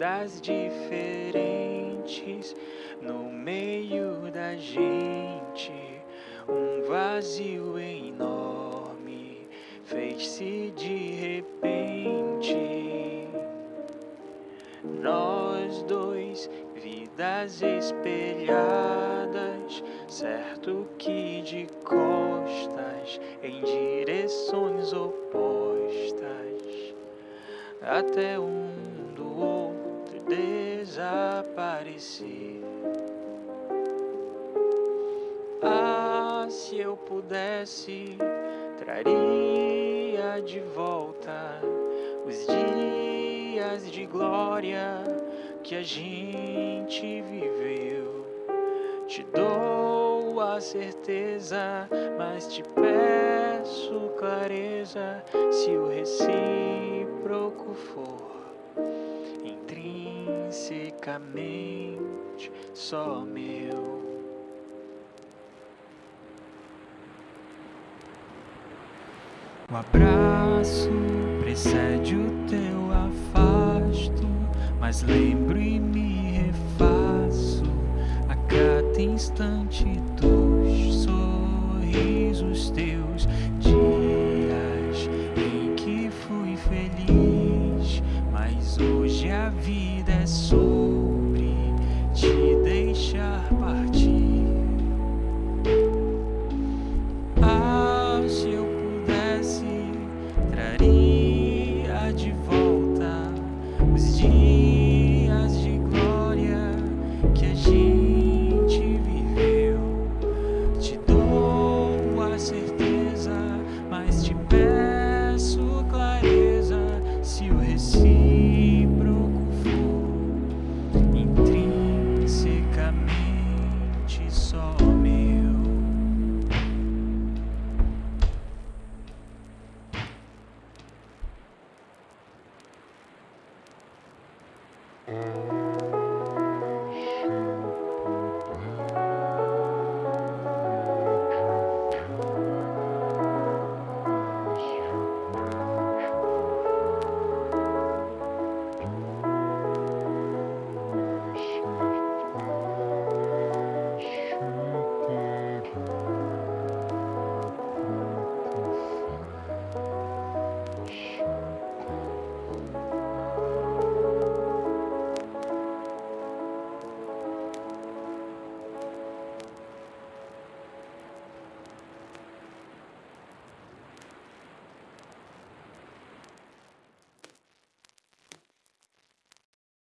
vidas diferentes no meio da gente, um vazio enorme fez-se de repente. Nós dois, vidas espelhadas, certo que de costas em direções opostas, até um desaparecer. Ah, se eu pudesse, traria de volta os dias de glória que a gente viveu. Te dou a certeza, mas te peço clareza se o recíproco for intrinsecamente só meu. O abraço precede o teu afasto, mas lembro e me refaço a cada instante James